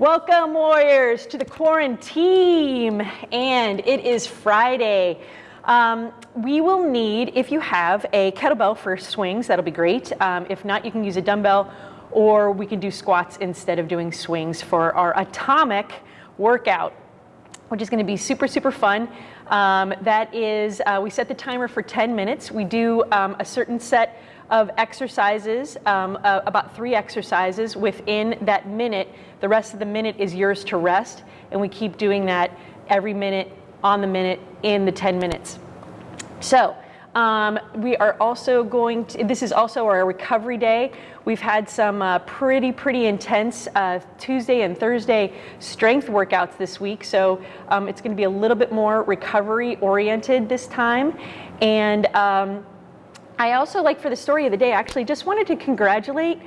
Welcome, Warriors, to the quarantine. And it is Friday. Um, we will need, if you have a kettlebell for swings, that'll be great. Um, if not, you can use a dumbbell or we can do squats instead of doing swings for our atomic workout, which is gonna be super, super fun. Um, that is, uh, we set the timer for 10 minutes. We do um, a certain set of exercises, um, uh, about three exercises within that minute. The rest of the minute is yours to rest, and we keep doing that every minute, on the minute, in the 10 minutes. So, um, we are also going to, this is also our recovery day. We've had some uh, pretty, pretty intense uh, Tuesday and Thursday strength workouts this week. So um, it's gonna be a little bit more recovery oriented this time. And um, I also like for the story of the day, actually just wanted to congratulate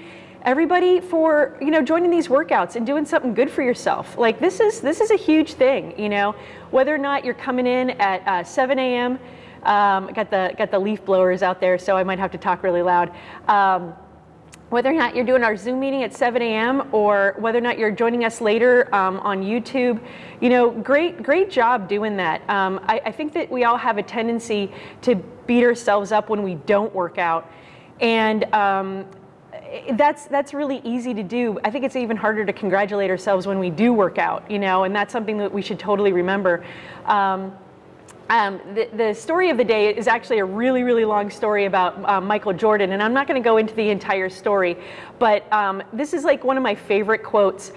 everybody for you know joining these workouts and doing something good for yourself. Like this is this is a huge thing you know? Whether or not you're coming in at uh, 7 a.m um, got the got the leaf blowers out there so i might have to talk really loud. Um, whether or not you're doing our Zoom meeting at 7 a.m. or whether or not you're joining us later um, on YouTube, you know, great, great job doing that. Um, I, I, think that we all have a tendency to beat ourselves up when we don't work out. And um, that's that's really easy to do. I think it's even harder to congratulate ourselves when we do work out, you know, and that's something that we should totally remember. Um, um, the, the, story of the day is actually a really, really long story about uh, Michael Jordan, and I'm not going to go into the entire story, but um, this is like one of my favorite quotes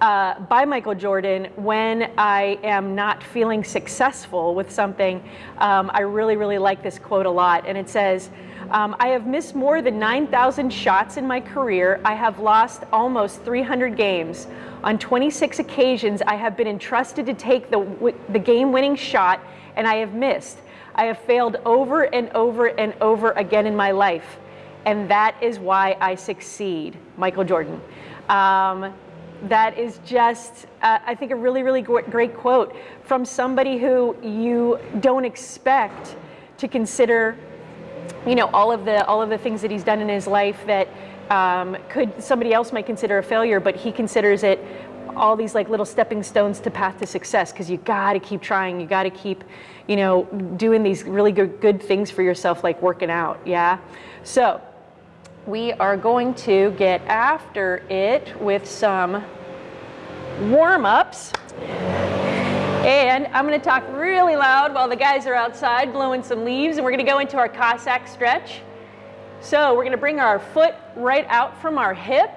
uh, by Michael Jordan when I am not feeling successful with something. Um, I really, really like this quote a lot, and it says, um, I have missed more than 9,000 shots in my career. I have lost almost 300 games. On 26 occasions, I have been entrusted to take the, the game-winning shot and I have missed. I have failed over and over and over again in my life. And that is why I succeed, Michael Jordan. Um, that is just, uh, I think, a really, really great quote from somebody who you don't expect to consider, you know, all of the all of the things that he's done in his life that um, could somebody else might consider a failure, but he considers it all these like little stepping stones to path to success because you got to keep trying. You got to keep, you know, doing these really good, good things for yourself, like working out. Yeah. So we are going to get after it with some warm-ups. And I'm going to talk really loud while the guys are outside blowing some leaves, and we're going to go into our Cossack stretch. So we're going to bring our foot right out from our hip.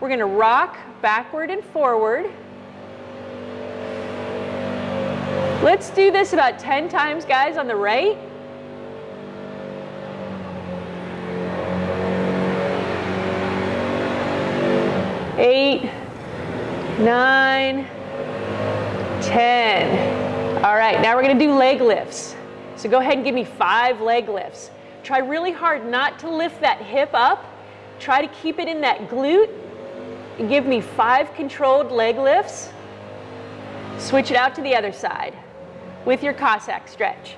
We're going to rock backward and forward. Let's do this about 10 times, guys, on the right. Eight, nine, 10. All right, now we're gonna do leg lifts. So go ahead and give me five leg lifts. Try really hard not to lift that hip up. Try to keep it in that glute give me five controlled leg lifts. Switch it out to the other side with your Cossack stretch.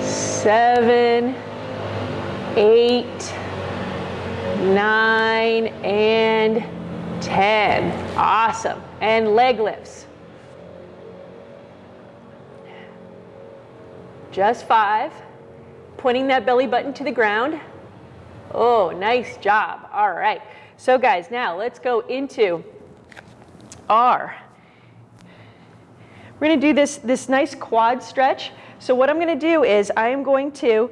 Seven, eight, nine, and 10. Awesome. And leg lifts. Just five, pointing that belly button to the ground. Oh, nice job. All right. So guys, now let's go into our, we're gonna do this, this nice quad stretch. So what I'm gonna do is I am going to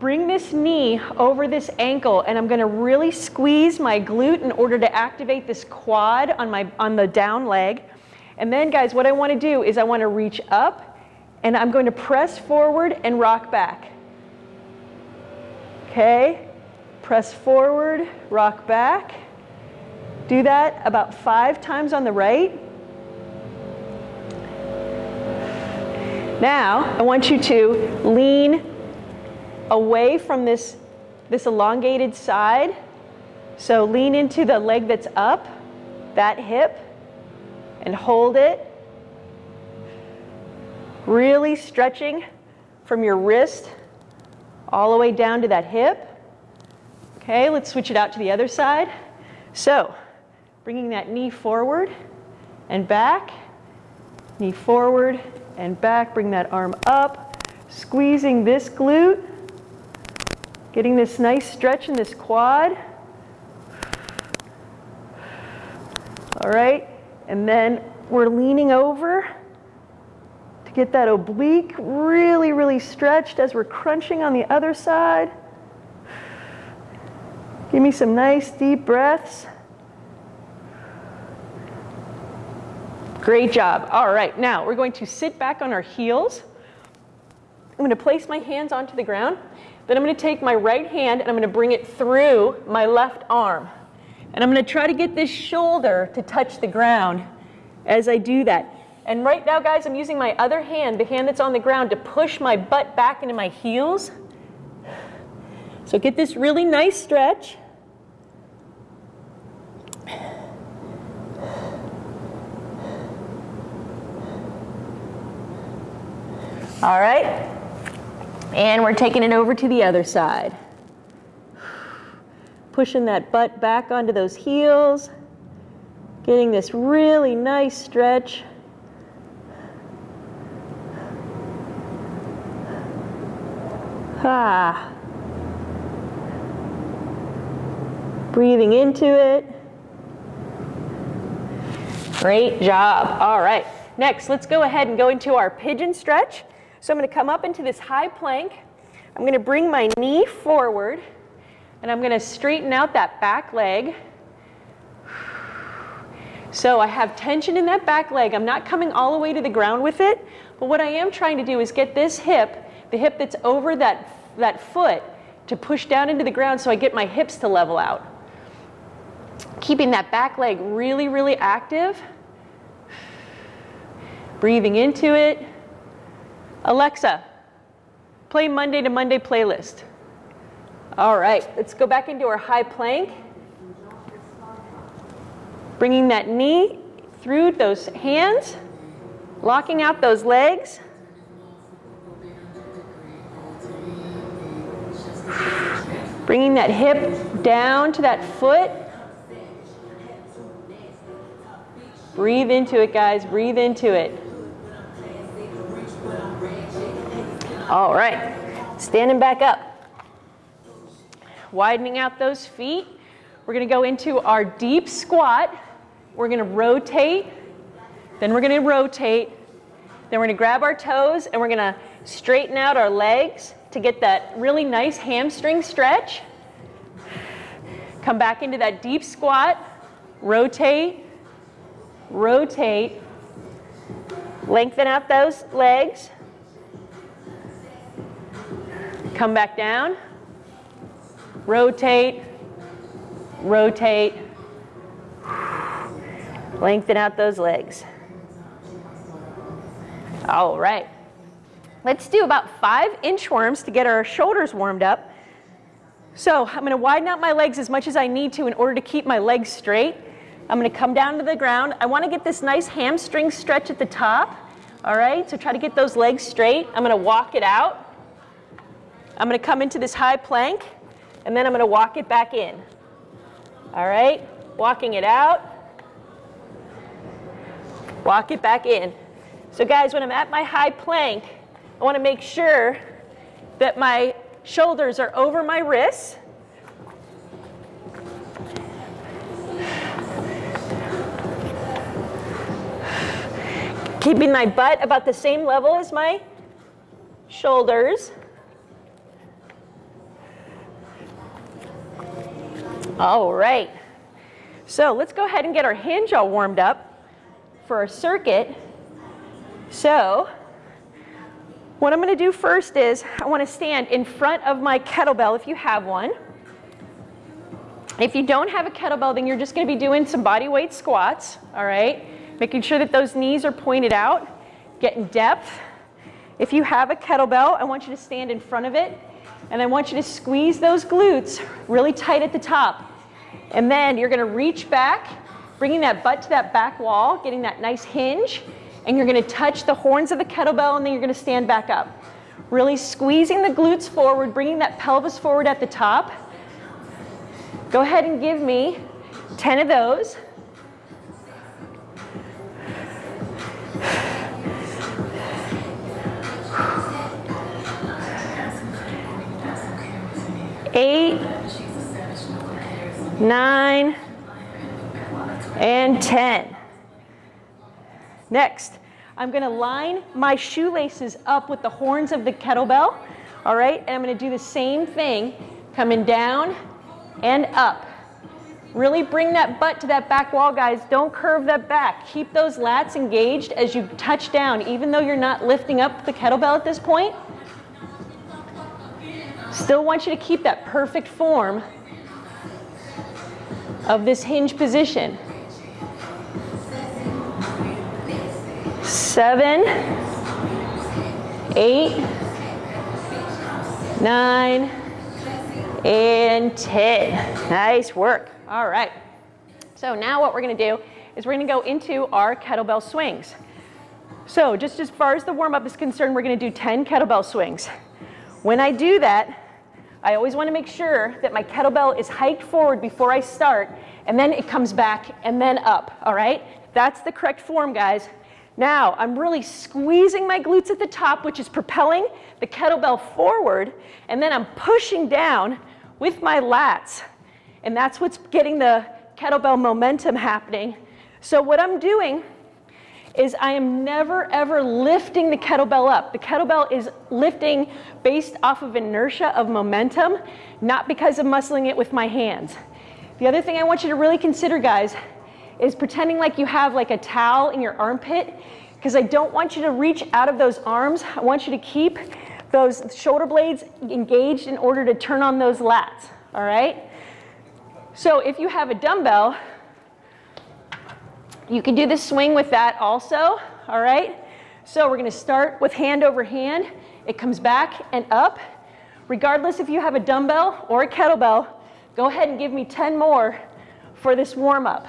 bring this knee over this ankle and I'm gonna really squeeze my glute in order to activate this quad on, my, on the down leg. And then guys, what I wanna do is I wanna reach up and I'm going to press forward and rock back. Okay, press forward, rock back. Do that about five times on the right. Now, I want you to lean away from this, this elongated side. So lean into the leg that's up, that hip, and hold it Really stretching from your wrist all the way down to that hip. Okay, let's switch it out to the other side. So, bringing that knee forward and back, knee forward and back, bring that arm up, squeezing this glute, getting this nice stretch in this quad. All right, and then we're leaning over get that oblique really, really stretched as we're crunching on the other side. Give me some nice deep breaths. Great job. All right, now we're going to sit back on our heels. I'm going to place my hands onto the ground. Then I'm going to take my right hand and I'm going to bring it through my left arm. And I'm going to try to get this shoulder to touch the ground as I do that. And right now, guys, I'm using my other hand, the hand that's on the ground, to push my butt back into my heels. So get this really nice stretch. All right. And we're taking it over to the other side. Pushing that butt back onto those heels. Getting this really nice stretch. Ah. Breathing into it. Great job. All right. Next, let's go ahead and go into our pigeon stretch. So I'm going to come up into this high plank. I'm going to bring my knee forward and I'm going to straighten out that back leg. So I have tension in that back leg. I'm not coming all the way to the ground with it, but what I am trying to do is get this hip, the hip that's over that, that foot, to push down into the ground so I get my hips to level out. Keeping that back leg really, really active. Breathing into it. Alexa, play Monday to Monday playlist. All right, let's go back into our high plank. Bringing that knee through those hands, locking out those legs. Bringing that hip down to that foot. Breathe into it, guys. Breathe into it. All right, standing back up. Widening out those feet. We're gonna go into our deep squat. We're gonna rotate, then we're gonna rotate, then we're gonna grab our toes and we're gonna straighten out our legs to get that really nice hamstring stretch. Come back into that deep squat, rotate, rotate, lengthen out those legs. Come back down, rotate, rotate, lengthen out those legs. All right. Let's do about five inchworms to get our shoulders warmed up. So I'm going to widen out my legs as much as I need to in order to keep my legs straight. I'm going to come down to the ground. I want to get this nice hamstring stretch at the top. All right, so try to get those legs straight. I'm going to walk it out. I'm going to come into this high plank, and then I'm going to walk it back in. All right, walking it out, walk it back in. So guys, when I'm at my high plank, I want to make sure that my shoulders are over my wrists. Keeping my butt about the same level as my shoulders. All right. So let's go ahead and get our hinge all warmed up for our circuit. So what I'm going to do first is I want to stand in front of my kettlebell if you have one. If you don't have a kettlebell, then you're just going to be doing some body weight squats, all right? Making sure that those knees are pointed out, getting depth. If you have a kettlebell, I want you to stand in front of it and I want you to squeeze those glutes really tight at the top. And then you're gonna reach back, bringing that butt to that back wall, getting that nice hinge. And you're gonna touch the horns of the kettlebell and then you're gonna stand back up. Really squeezing the glutes forward, bringing that pelvis forward at the top. Go ahead and give me 10 of those. Eight, nine, and 10. Next, I'm gonna line my shoelaces up with the horns of the kettlebell, all right? And I'm gonna do the same thing, coming down and up. Really bring that butt to that back wall, guys. Don't curve that back. Keep those lats engaged as you touch down, even though you're not lifting up the kettlebell at this point. Still want you to keep that perfect form of this hinge position. Seven, eight, nine, and 10. Nice work. All right. So now what we're going to do is we're going to go into our kettlebell swings. So just as far as the warm-up is concerned, we're going to do 10 kettlebell swings. When I do that, I always want to make sure that my kettlebell is hiked forward before I start, and then it comes back and then up, all right? That's the correct form, guys. Now, I'm really squeezing my glutes at the top, which is propelling the kettlebell forward, and then I'm pushing down with my lats. And that's what's getting the kettlebell momentum happening. So what I'm doing is I am never ever lifting the kettlebell up. The kettlebell is lifting based off of inertia of momentum, not because of muscling it with my hands. The other thing I want you to really consider, guys, is pretending like you have like a towel in your armpit, because I don't want you to reach out of those arms. I want you to keep those shoulder blades engaged in order to turn on those lats, all right? So if you have a dumbbell, you can do the swing with that also, all right? So we're gonna start with hand over hand. It comes back and up. Regardless if you have a dumbbell or a kettlebell, go ahead and give me 10 more for this warm up.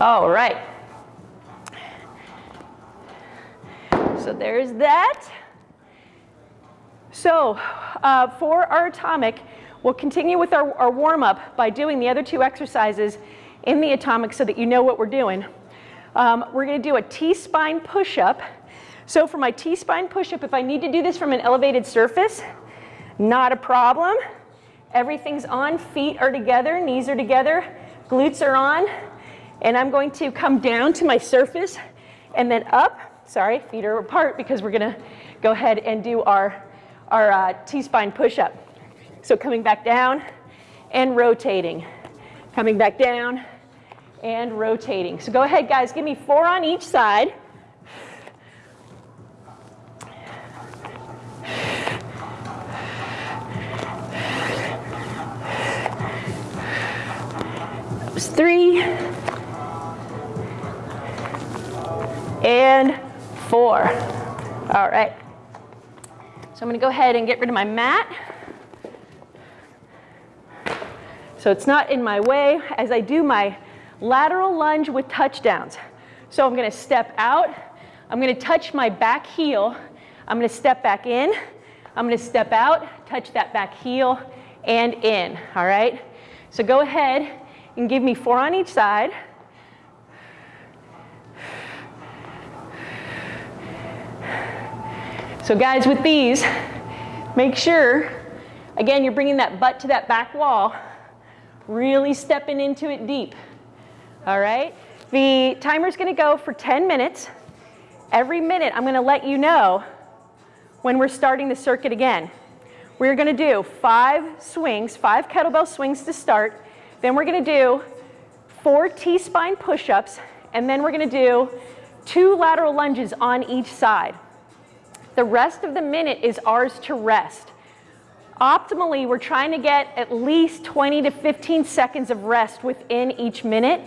All right. So there's that. So uh, for our atomic, we'll continue with our, our warm-up by doing the other two exercises in the atomic so that you know what we're doing. Um, we're going to do a T-spine push-up. So for my T-spine push-up, if I need to do this from an elevated surface, not a problem. Everything's on, feet are together, knees are together, glutes are on, and I'm going to come down to my surface and then up. Sorry, feet are apart because we're going to go ahead and do our our uh, T-spine push-up. So coming back down and rotating. Coming back down and rotating. So go ahead, guys. Give me four on each side. Three. And four. All right. So I'm going to go ahead and get rid of my mat. So it's not in my way as I do my lateral lunge with touchdowns. So I'm going to step out. I'm going to touch my back heel. I'm going to step back in. I'm going to step out, touch that back heel, and in. All right? So go ahead and give me four on each side. So guys, with these, make sure, again, you're bringing that butt to that back wall, really stepping into it deep. All right? The timer's gonna go for 10 minutes. Every minute, I'm gonna let you know when we're starting the circuit again. We're gonna do five swings, five kettlebell swings to start. Then we're gonna do four T-spine push-ups, and then we're gonna do two lateral lunges on each side. The rest of the minute is ours to rest. Optimally, we're trying to get at least 20 to 15 seconds of rest within each minute.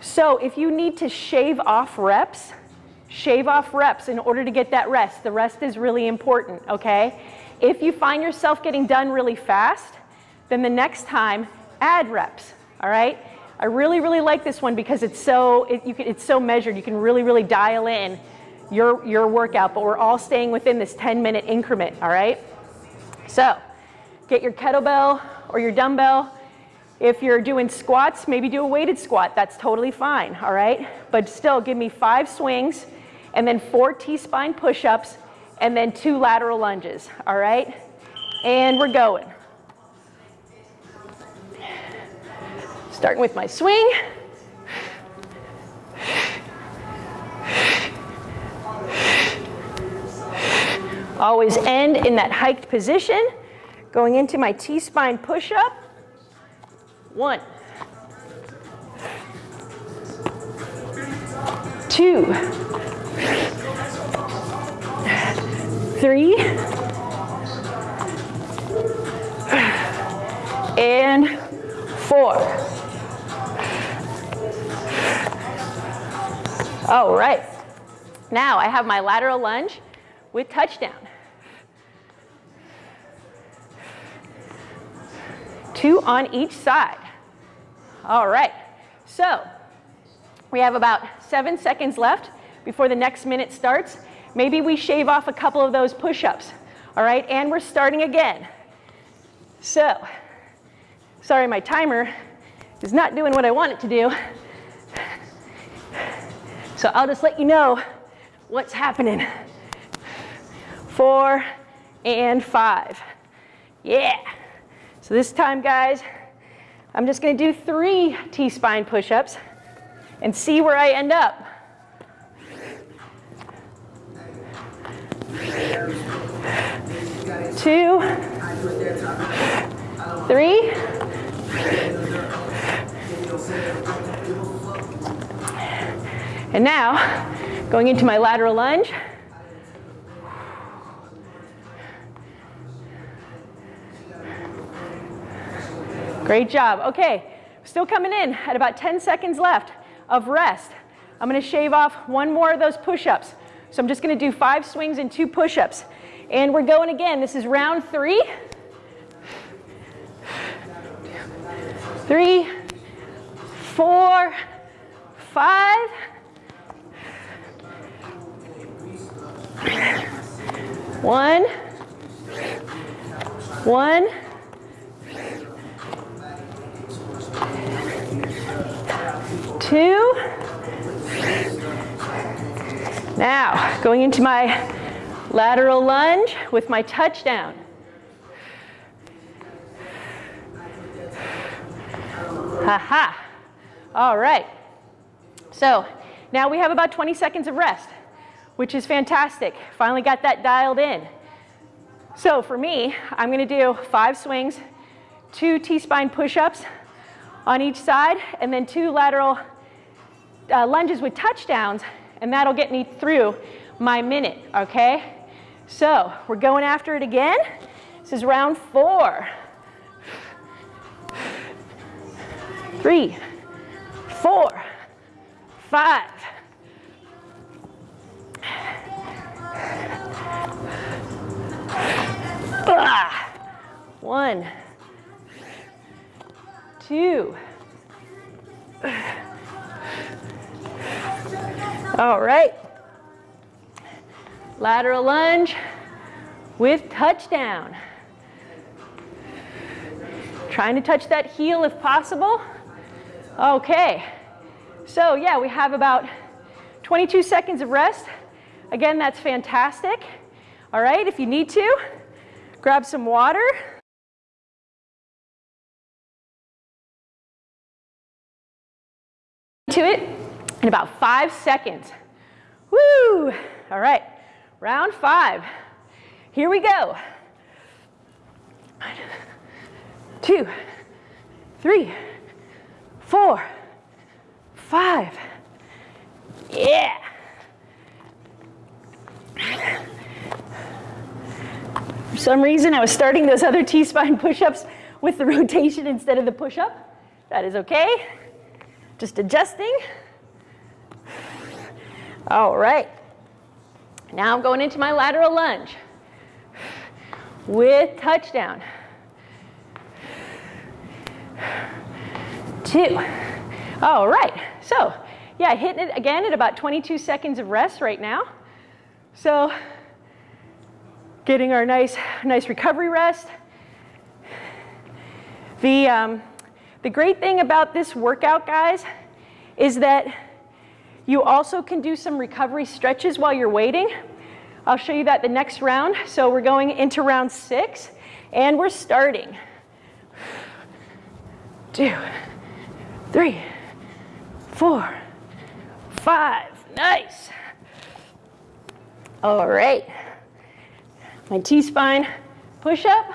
So if you need to shave off reps, shave off reps in order to get that rest. The rest is really important, okay? If you find yourself getting done really fast, then the next time, add reps, all right? I really, really like this one because it's so, it, can, it's so measured. You can really, really dial in your, your workout, but we're all staying within this 10 minute increment, all right? So get your kettlebell or your dumbbell. If you're doing squats, maybe do a weighted squat. That's totally fine, all right? But still, give me five swings and then four T-spine push-ups and then two lateral lunges, all right? And we're going. Starting with my swing. Always end in that hiked position. Going into my T-spine push-up. One. Two. Three. And four. All right. Now I have my lateral lunge with touchdown. Two on each side. All right, so we have about seven seconds left before the next minute starts. Maybe we shave off a couple of those push-ups. All right, and we're starting again. So, sorry, my timer is not doing what I want it to do. So I'll just let you know what's happening. Four and five. Yeah. So this time, guys, I'm just going to do three T-spine push-ups and see where I end up. Two, three, and now going into my lateral lunge. Great job. Okay, still coming in at about 10 seconds left of rest. I'm gonna shave off one more of those push-ups. So I'm just gonna do five swings and two push-ups. And we're going again. This is round three. Three, four, five, one, one, two. Now, going into my lateral lunge with my touchdown. Ha ha. All right. So now we have about 20 seconds of rest, which is fantastic. Finally got that dialed in. So for me, I'm going to do five swings, two T-spine push-ups on each side, and then two lateral uh, lunges with touchdowns, and that'll get me through my minute, okay? So we're going after it again. This is round four. Three, four, five. Ah, one, two. All right. Lateral lunge with touchdown. Trying to touch that heel if possible. Okay. So yeah, we have about 22 seconds of rest. Again, that's fantastic. All right, if you need to, grab some water. To it in about five seconds. Woo! All right, round five. Here we go. One, two, three, four, five. Yeah. For some reason, I was starting those other T-spine push-ups with the rotation instead of the push-up. That is okay. Just adjusting. All right. Now I'm going into my lateral lunge with touchdown. two. All right, so yeah, hitting it again at about 22 seconds of rest right now. So getting our nice, nice recovery rest. The, um, the great thing about this workout, guys, is that you also can do some recovery stretches while you're waiting. I'll show you that the next round. So we're going into round six, and we're starting. Two, three, four, five. Nice. All right. My T-spine push-up.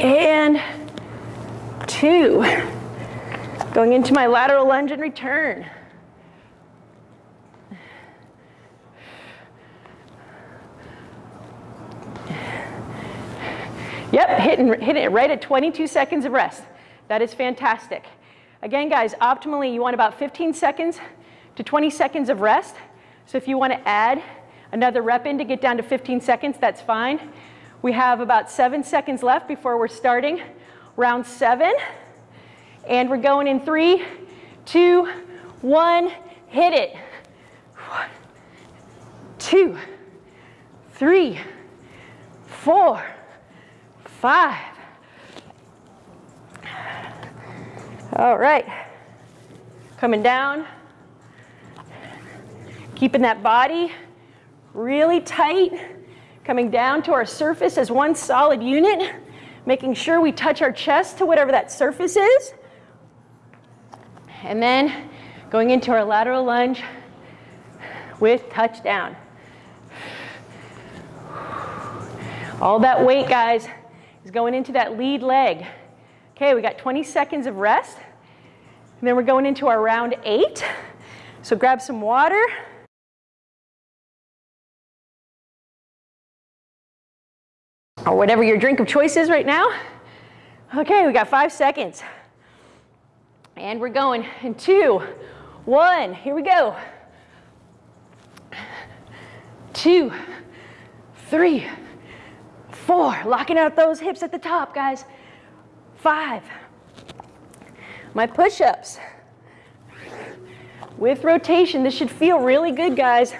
And two. Going into my lateral lunge and return. Yep, hitting, hitting it right at 22 seconds of rest. That is fantastic. Again, guys, optimally you want about 15 seconds to 20 seconds of rest. So if you want to add another rep in to get down to 15 seconds, that's fine. We have about seven seconds left before we're starting round seven. And we're going in three, two, one, hit it. One, two, three, four, five. All right. Coming down. Keeping that body really tight. Coming down to our surface as one solid unit. Making sure we touch our chest to whatever that surface is. And then going into our lateral lunge with touchdown. All that weight, guys, is going into that lead leg. Okay, we got 20 seconds of rest. And then we're going into our round eight. So grab some water. Or whatever your drink of choice is right now. Okay, we got five seconds. And we're going in two, one, here we go. Two, three, four, locking out those hips at the top, guys. Five, my push-ups. With rotation, this should feel really good, guys.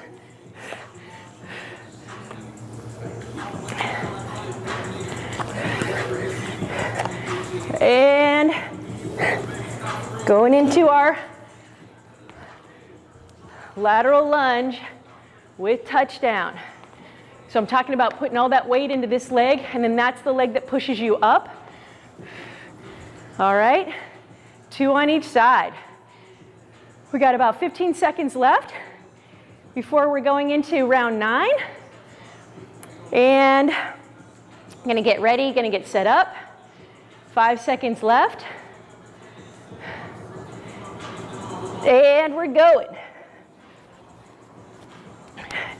And going into our lateral lunge with touchdown. So I'm talking about putting all that weight into this leg, and then that's the leg that pushes you up. All right, two on each side. We got about 15 seconds left before we're going into round nine. And I'm gonna get ready, gonna get set up. Five seconds left. And we're going.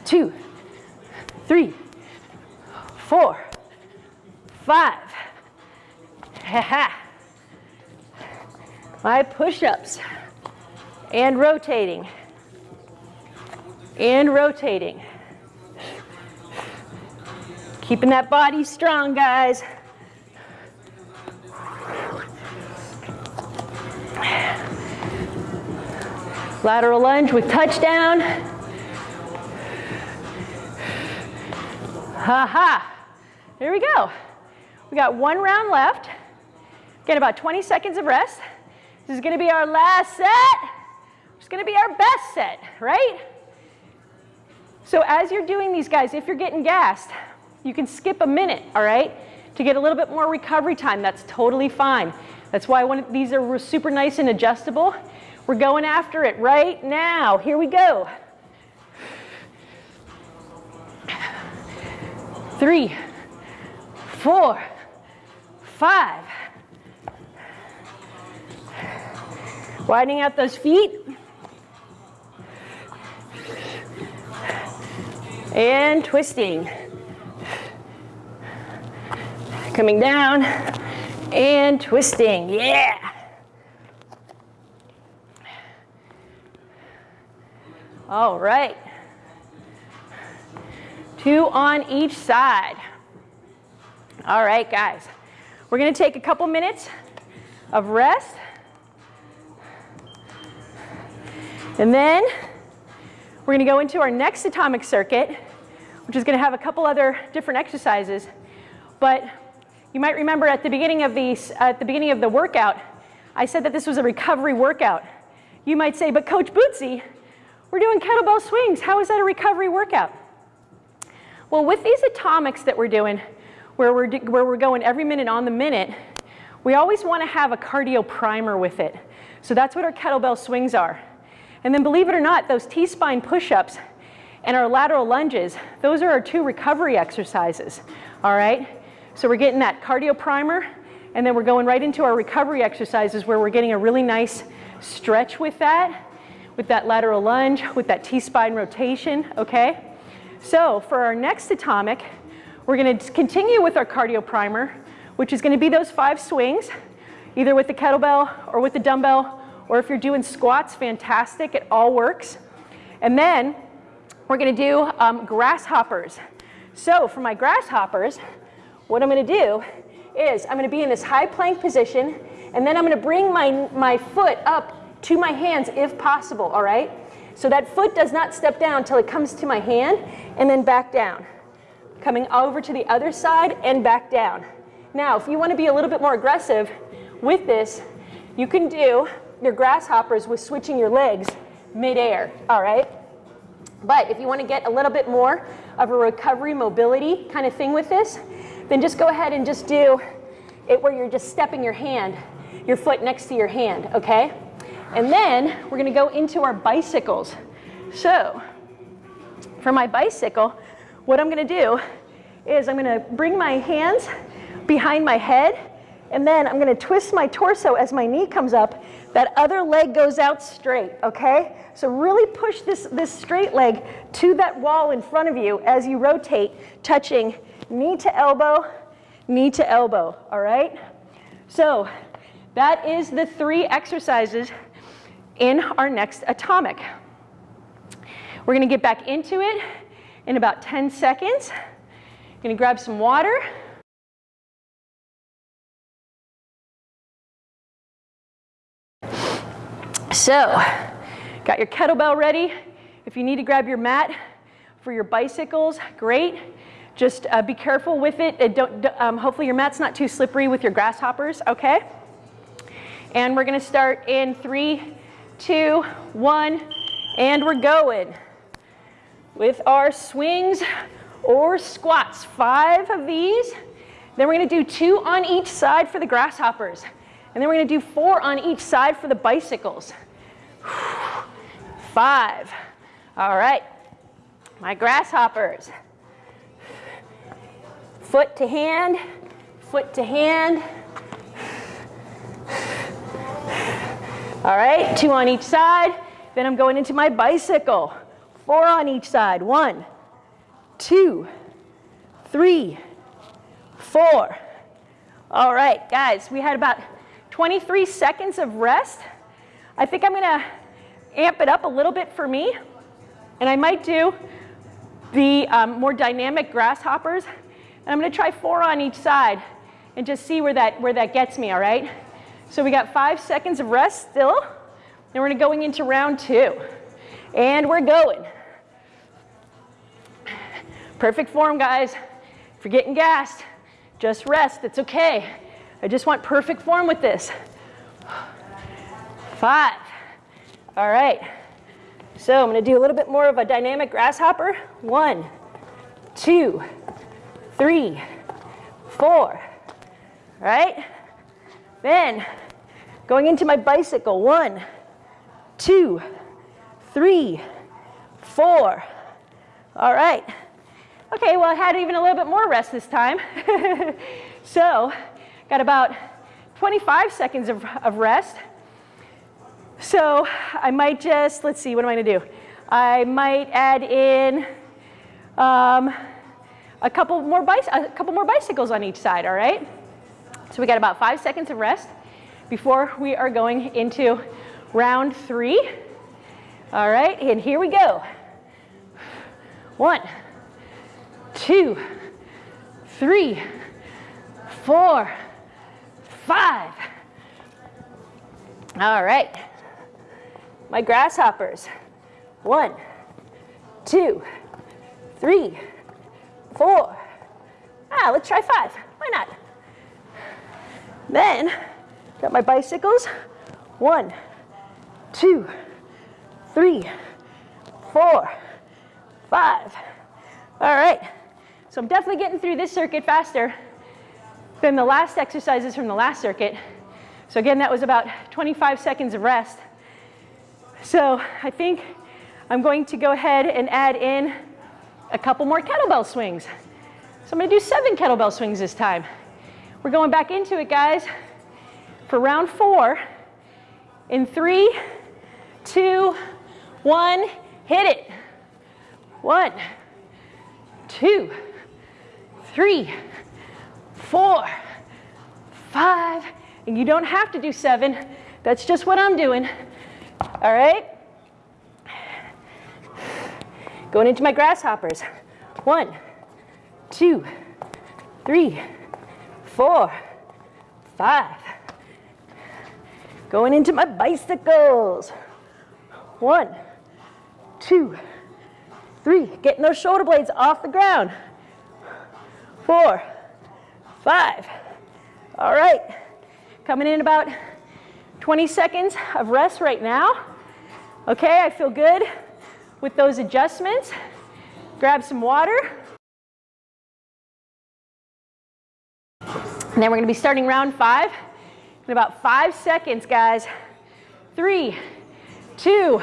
Two, three, four, five. Ha ha. My push-ups. And rotating. And rotating. Keeping that body strong, guys. Lateral lunge with touchdown. Ha. Here we go. We got one round left. Get about 20 seconds of rest. This is gonna be our last set. It's gonna be our best set, right? So as you're doing these guys, if you're getting gassed, you can skip a minute, all right? To get a little bit more recovery time, that's totally fine. That's why these are super nice and adjustable. We're going after it right now. Here we go. Three, four, five. Widening out those feet. And twisting. Coming down and twisting. Yeah. All right. Two on each side. All right, guys. We're gonna take a couple minutes of rest. And then we're gonna go into our next atomic circuit, which is gonna have a couple other different exercises. But you might remember at the beginning of the, at the beginning of the workout, I said that this was a recovery workout. You might say, but Coach Bootsy, we're doing kettlebell swings. How is that a recovery workout? Well, with these atomics that we're doing, where we're, where we're going every minute on the minute, we always want to have a cardio primer with it. So that's what our kettlebell swings are. And then believe it or not, those T-spine push-ups and our lateral lunges, those are our two recovery exercises, all right? So we're getting that cardio primer, and then we're going right into our recovery exercises where we're getting a really nice stretch with that, with that lateral lunge, with that T-spine rotation, okay? So for our next atomic, we're gonna continue with our cardio primer, which is gonna be those five swings, either with the kettlebell or with the dumbbell, or if you're doing squats, fantastic, it all works. And then we're gonna do um, grasshoppers. So for my grasshoppers, what I'm gonna do is I'm gonna be in this high plank position and then I'm gonna bring my, my foot up to my hands if possible, all right? So that foot does not step down until it comes to my hand and then back down. Coming over to the other side and back down. Now, if you wanna be a little bit more aggressive with this, you can do your grasshoppers with switching your legs midair, all right? But if you wanna get a little bit more of a recovery mobility kind of thing with this, then just go ahead and just do it where you're just stepping your hand, your foot next to your hand, okay? And then we're gonna go into our bicycles. So for my bicycle, what I'm gonna do is I'm gonna bring my hands behind my head and then I'm gonna twist my torso as my knee comes up. That other leg goes out straight, okay? So really push this, this straight leg to that wall in front of you as you rotate, touching knee to elbow, knee to elbow, all right? So that is the three exercises in our next atomic. We're gonna get back into it in about 10 seconds. Gonna grab some water. So, got your kettlebell ready. If you need to grab your mat for your bicycles, great. Just uh, be careful with it. Uh, don't, um, hopefully your mat's not too slippery with your grasshoppers, okay? And we're gonna start in three, two, one, and we're going with our swings or squats. Five of these. Then we're gonna do two on each side for the grasshoppers. And then we're gonna do four on each side for the bicycles. Five. All right, my grasshoppers foot to hand, foot to hand. All right, two on each side. Then I'm going into my bicycle. Four on each side. One, two, three, four. All right, guys, we had about 23 seconds of rest. I think I'm gonna amp it up a little bit for me. And I might do the um, more dynamic grasshoppers and I'm gonna try four on each side and just see where that, where that gets me, all right? So we got five seconds of rest still. Then we're going into round two. And we're going. Perfect form, guys. If you're getting gassed, just rest, it's okay. I just want perfect form with this. Five. All right. So I'm gonna do a little bit more of a dynamic grasshopper. One, two, three, four, right? Then going into my bicycle, one, two, three, four. All right. Okay, well, I had even a little bit more rest this time. so, got about 25 seconds of, of rest. So, I might just, let's see, what am I gonna do? I might add in um, a couple more a couple more bicycles on each side, all right? So we got about five seconds of rest before we are going into round three. All right, and here we go. One, two, three, four, five. All right. My grasshoppers. One, two, three, four. Ah, let's try five. Why not? Then, got my bicycles. One, two, three, four, five. All right. So I'm definitely getting through this circuit faster than the last exercises from the last circuit. So again, that was about 25 seconds of rest. So I think I'm going to go ahead and add in a couple more kettlebell swings. So I'm gonna do seven kettlebell swings this time. We're going back into it, guys, for round four. In three, two, one, hit it. One, two, three, four, five, and you don't have to do seven. That's just what I'm doing. All right? Going into my grasshoppers. One, two, three, four, five. Going into my bicycles. One, two, three. Getting those shoulder blades off the ground. Four, five. All right. Coming in about 20 seconds of rest right now. Okay, I feel good with those adjustments. Grab some water. And then we're gonna be starting round five in about five seconds, guys. Three, two,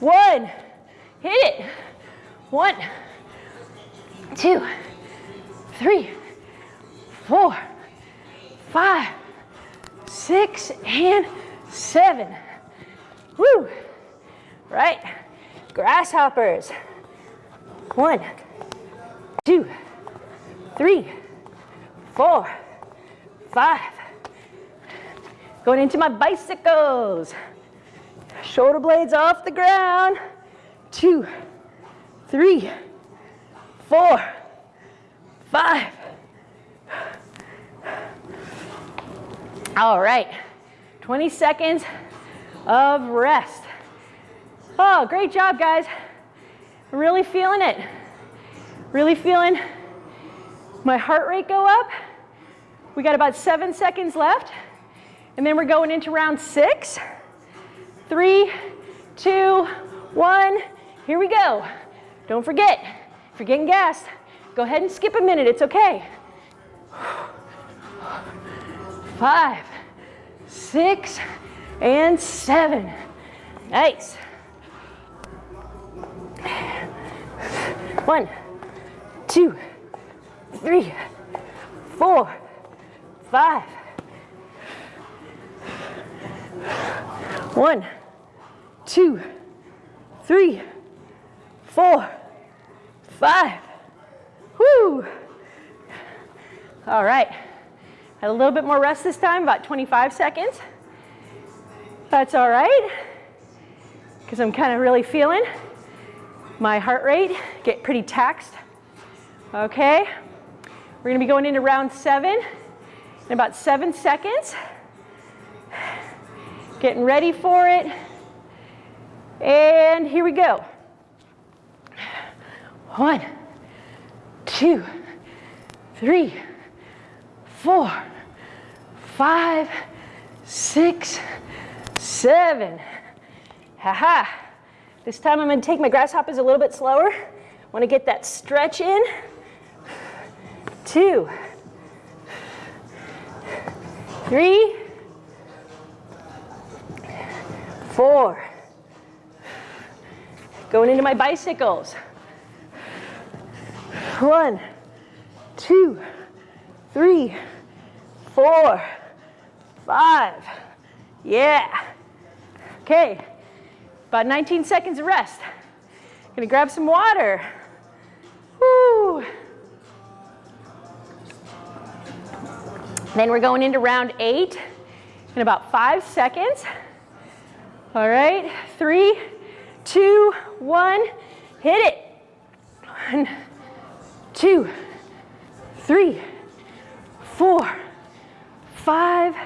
one. Hit it. One, two, three, four, five, six, and seven. Woo. Right. Grasshoppers. One, two, three, four, five. Going into my bicycles. Shoulder blades off the ground. Two, three, four, five. All right, 20 seconds of rest. Oh, great job, guys. Really feeling it. Really feeling my heart rate go up. We got about seven seconds left. And then we're going into round six. Three, two, one. Here we go. Don't forget, if you're getting gassed, go ahead and skip a minute. It's okay. Five, six, and seven. Nice. One, two, three, four, five. One, two, three, four, five. Whoo! All right. Had a little bit more rest this time, about 25 seconds. That's all right, because I'm kind of really feeling my heart rate get pretty taxed. Okay, we're gonna be going into round seven in about seven seconds. Getting ready for it. And here we go. One, two, three, four, five, six, seven. Ha ha. This time I'm gonna take my grasshoppers a little bit slower. Wanna get that stretch in. Two, three, four. Going into my bicycles. One, two, three, four, five. Yeah. Okay. About 19 seconds of rest. Gonna grab some water. Woo. Then we're going into round eight in about five seconds. All right, three, two, one, hit it. One, two, three, four, five,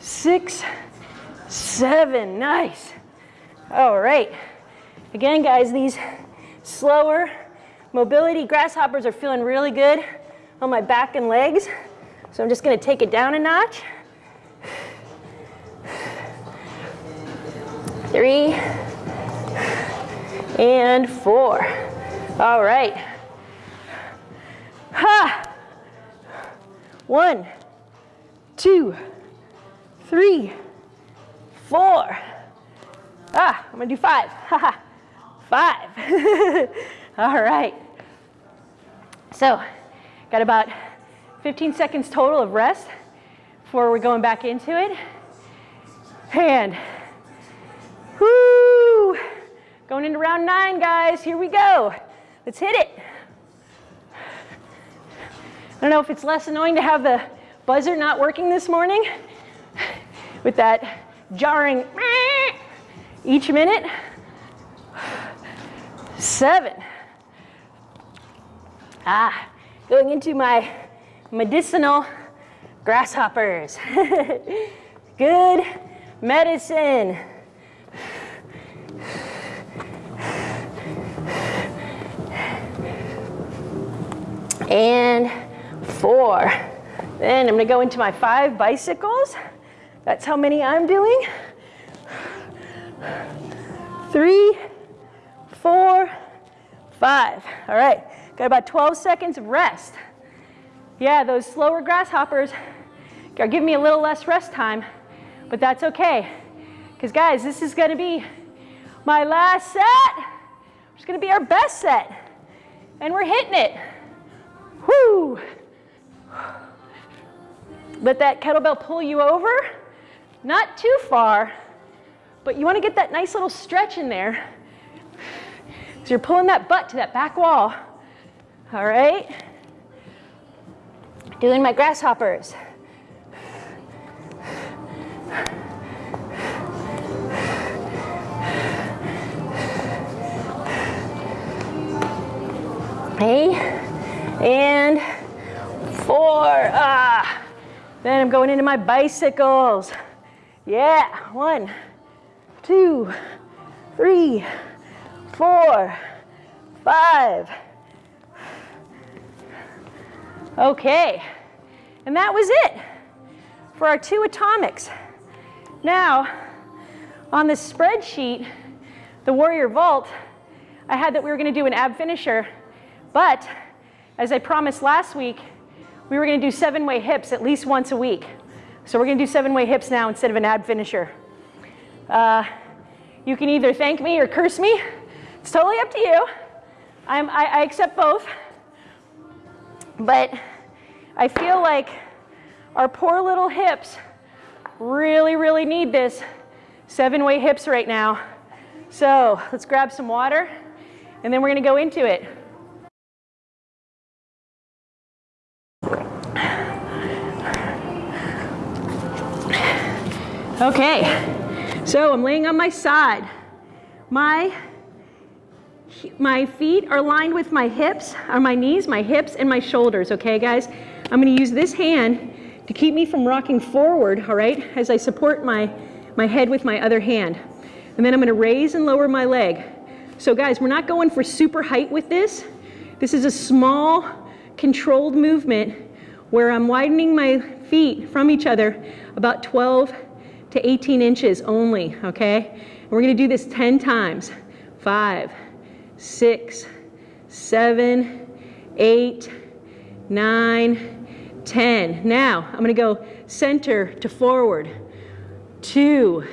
six, seven. Nice. All right. Again, guys, these slower mobility grasshoppers are feeling really good on my back and legs. So I'm just gonna take it down a notch. Three and four. All right. Ha! One, two, three, four. Ah, I'm gonna do five. Five. All right. So, got about 15 seconds total of rest before we're going back into it. And, whoo, going into round nine, guys. Here we go. Let's hit it. I don't know if it's less annoying to have the buzzer not working this morning with that jarring each minute. Seven. Ah, going into my medicinal grasshoppers. Good medicine. And four. Then I'm gonna go into my five bicycles. That's how many I'm doing. Three, four, five. All right, got about 12 seconds of rest. Yeah, those slower grasshoppers are giving me a little less rest time, but that's okay. Because guys, this is gonna be my last set. It's gonna be our best set. And we're hitting it. Whoo! Let that kettlebell pull you over. Not too far, but you wanna get that nice little stretch in there. So you're pulling that butt to that back wall. All right? Doing my grasshoppers. Okay, and four. Ah. Then I'm going into my bicycles. Yeah, one, two, three, four, five. Okay, and that was it for our two atomics. Now, on this spreadsheet, the Warrior Vault, I had that we were gonna do an ab finisher, but as I promised last week, we were gonna do seven-way hips at least once a week. So we're gonna do seven-way hips now instead of an ab finisher. Uh, you can either thank me or curse me. It's totally up to you. I'm, I, I accept both. But I feel like our poor little hips really, really need this seven-way hips right now. So let's grab some water and then we're gonna go into it. Okay, so I'm laying on my side. My, my feet are lined with my hips, or my knees, my hips, and my shoulders, okay guys? I'm gonna use this hand to keep me from rocking forward, all right, as I support my, my head with my other hand. And then I'm gonna raise and lower my leg. So guys, we're not going for super height with this. This is a small, controlled movement where I'm widening my feet from each other about 12 to 18 inches only, okay? And we're gonna do this 10 times. Five, six, seven, eight, nine, 10. Now, I'm gonna go center to forward. Two,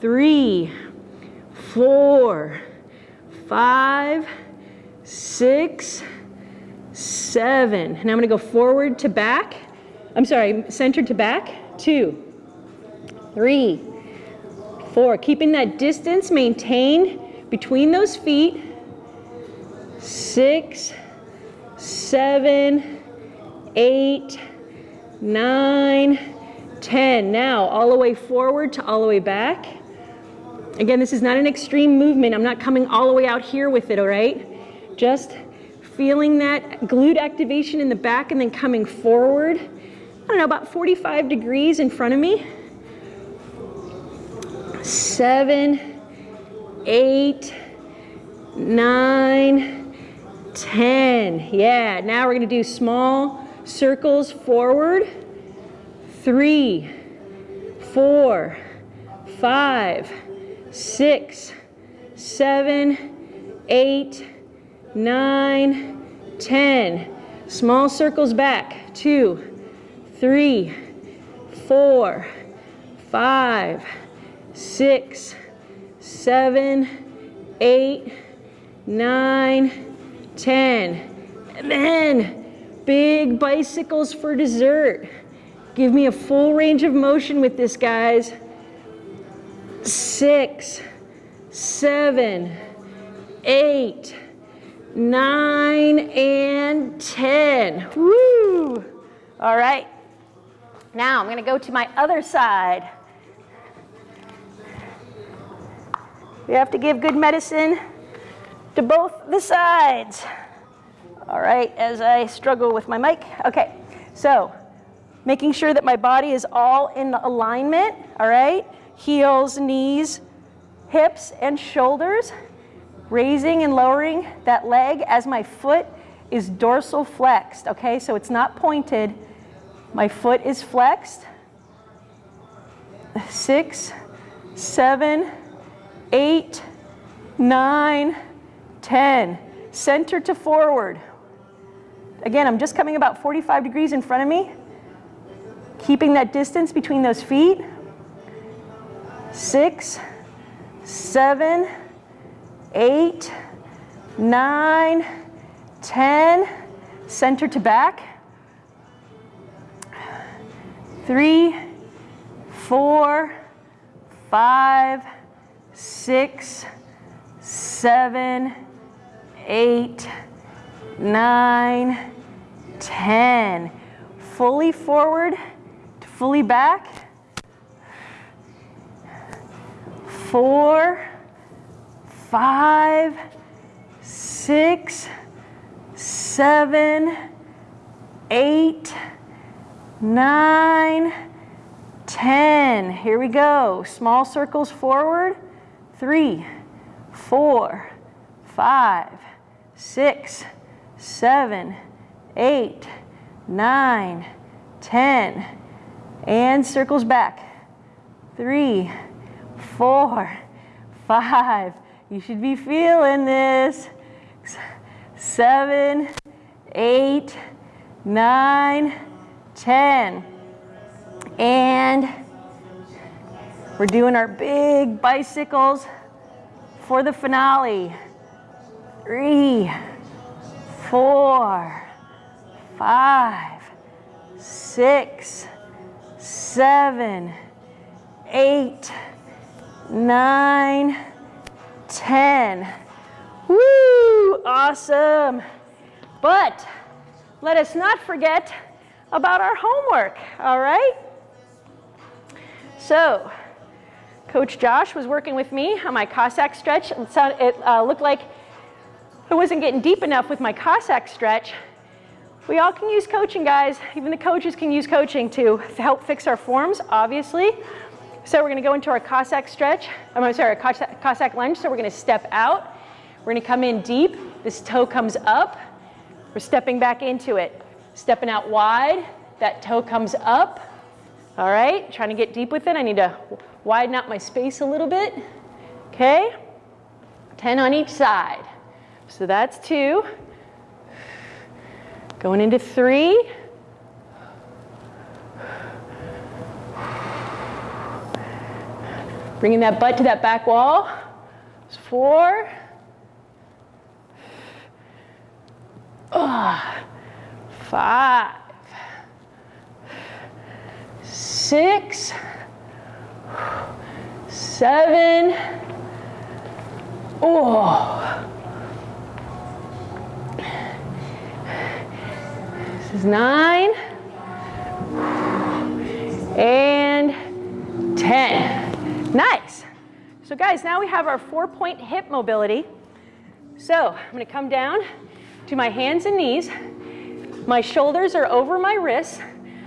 three, four, five, six, seven. And I'm gonna go forward to back. I'm sorry, center to back. Two, three, four. Keeping that distance maintained between those feet. Six, seven, eight, nine, ten. Now, all the way forward to all the way back. Again, this is not an extreme movement. I'm not coming all the way out here with it, all right? Just feeling that glute activation in the back and then coming forward. I don't know, about 45 degrees in front of me. Seven, eight, nine, ten. Yeah, now we're gonna do small circles forward. Three, four, five, six, seven, eight, nine, ten. Small circles back. Two, three, four, five, six, seven, eight, nine, ten. And then big bicycles for dessert. Give me a full range of motion with this, guys. Six, seven, eight, nine, and 10. Woo! All right. Now I'm going to go to my other side. We have to give good medicine to both the sides. All right, as I struggle with my mic. Okay, so making sure that my body is all in alignment, all right? Heels, knees, hips, and shoulders. Raising and lowering that leg as my foot is dorsal flexed, okay? So it's not pointed. My foot is flexed. Six, seven, eight, nine, ten. Center to forward. Again, I'm just coming about 45 degrees in front of me. Keeping that distance between those feet. Six, seven, eight, nine, ten. Center to back. Three, four, five, six, seven, eight, nine, ten. Fully forward to fully back. Four, five, six, seven, eight, nine, ten. Here we go. Small circles forward. Three, four, five, six, seven, eight, nine, ten. And circles back. Three, four, five. You should be feeling this. Seven, eight, nine, ten. And we're doing our big bicycles for the finale. Three, four, five, six, seven, eight, nine, ten. Woo, awesome. But let us not forget about our homework, all right? So, Coach Josh was working with me on my Cossack stretch. It uh, looked like I wasn't getting deep enough with my Cossack stretch. We all can use coaching, guys. Even the coaches can use coaching to help fix our forms, obviously. So we're gonna go into our Cossack stretch. I'm sorry, Cossack, Cossack lunge. So we're gonna step out. We're gonna come in deep. This toe comes up. We're stepping back into it. Stepping out wide. That toe comes up. All right, trying to get deep with it. I need to widen out my space a little bit. Okay, 10 on each side. So that's two. Going into three. Bringing that butt to that back wall. It's four. Oh, five six, seven, oh. This is nine, and 10. Nice. So guys, now we have our four point hip mobility. So I'm gonna come down to my hands and knees. My shoulders are over my wrists.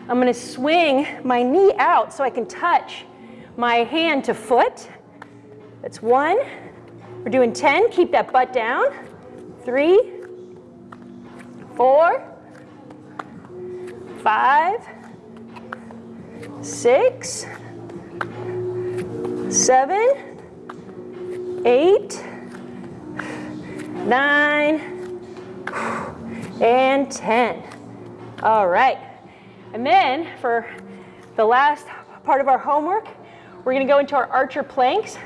I'm gonna swing my knee out so I can touch my hand to foot. That's one. We're doing 10, keep that butt down. Three, four, five, six, seven, eight, nine, and 10. All right. And then for the last part of our homework, we're gonna go into our archer planks.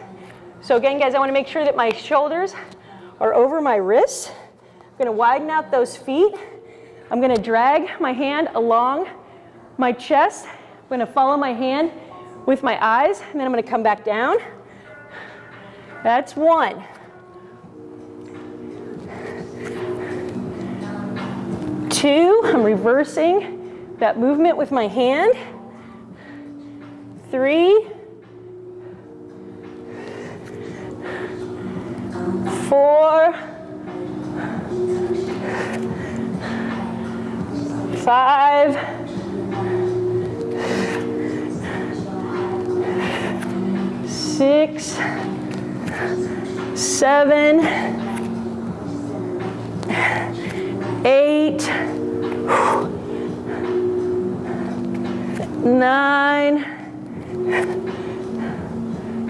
So again, guys, I wanna make sure that my shoulders are over my wrists. I'm gonna widen out those feet. I'm gonna drag my hand along my chest. I'm gonna follow my hand with my eyes, and then I'm gonna come back down. That's one. Two, I'm reversing that movement with my hand. Three, four, five, six, seven, eight, nine,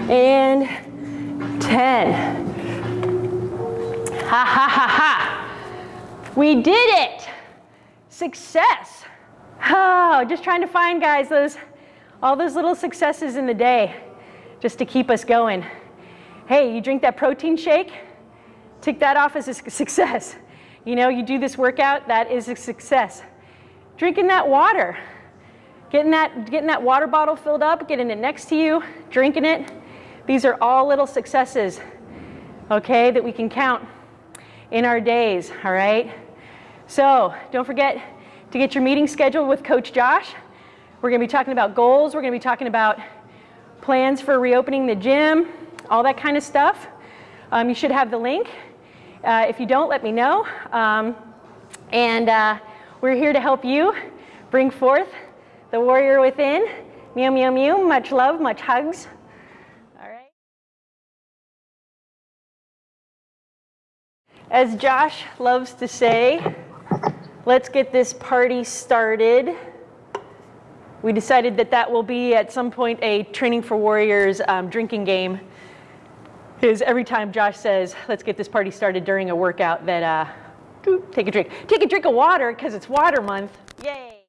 and 10. Ha ha ha ha. We did it. Success. Oh, just trying to find, guys, those all those little successes in the day just to keep us going. Hey, you drink that protein shake, tick that off as a success. You know, you do this workout, that is a success. Drinking that water, getting that, getting that water bottle filled up, getting it next to you, drinking it. These are all little successes, okay, that we can count in our days, all right? So don't forget to get your meeting scheduled with Coach Josh. We're gonna be talking about goals. We're gonna be talking about plans for reopening the gym, all that kind of stuff. Um, you should have the link. Uh, if you don't, let me know. Um, and uh, we're here to help you bring forth the warrior within. Meow, meow, meow. Much love, much hugs. As Josh loves to say, let's get this party started. We decided that that will be at some point a Training for Warriors um, drinking game. Is every time Josh says, let's get this party started during a workout, that uh, take a drink. Take a drink of water because it's water month. Yay.